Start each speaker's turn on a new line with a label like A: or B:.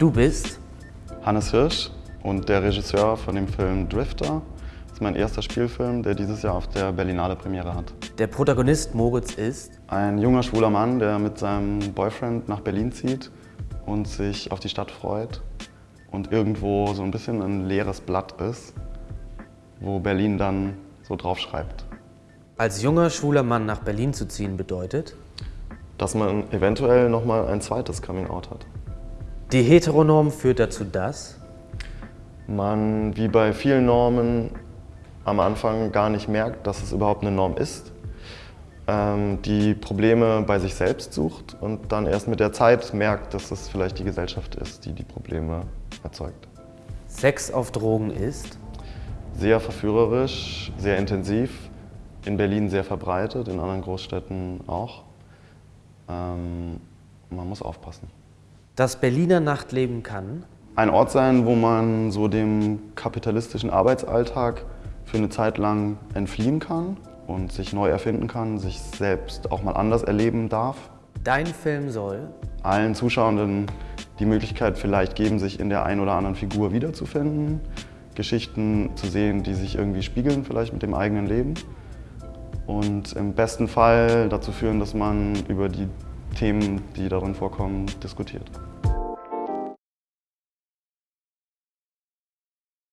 A: Du bist
B: Hannes Hirsch und der Regisseur von dem Film Drifter. Das ist mein erster Spielfilm, der dieses Jahr auf der Berlinale Premiere hat.
A: Der Protagonist Moritz ist
B: Ein junger schwuler Mann, der mit seinem Boyfriend nach Berlin zieht und sich auf die Stadt freut und irgendwo so ein bisschen ein leeres Blatt ist, wo Berlin dann so drauf schreibt.
A: Als junger schwuler Mann nach Berlin zu ziehen bedeutet,
B: Dass man eventuell nochmal ein zweites Coming-out hat.
A: Die Heteronorm führt dazu, dass
B: man wie bei vielen Normen am Anfang gar nicht merkt, dass es überhaupt eine Norm ist, ähm, die Probleme bei sich selbst sucht und dann erst mit der Zeit merkt, dass es vielleicht die Gesellschaft ist, die die Probleme erzeugt.
A: Sex auf Drogen ist
B: Sehr verführerisch, sehr intensiv, in Berlin sehr verbreitet, in anderen Großstädten auch. Ähm, man muss aufpassen.
A: Das Berliner Nachtleben kann
B: ein Ort sein, wo man so dem kapitalistischen Arbeitsalltag für eine Zeit lang entfliehen kann und sich neu erfinden kann, sich selbst auch mal anders erleben darf.
A: Dein Film soll
B: Allen Zuschauenden die Möglichkeit vielleicht geben, sich in der einen oder anderen Figur wiederzufinden, Geschichten zu sehen, die sich irgendwie spiegeln vielleicht mit dem eigenen Leben und im besten Fall dazu führen, dass man über die Themen, die darin vorkommen, diskutiert.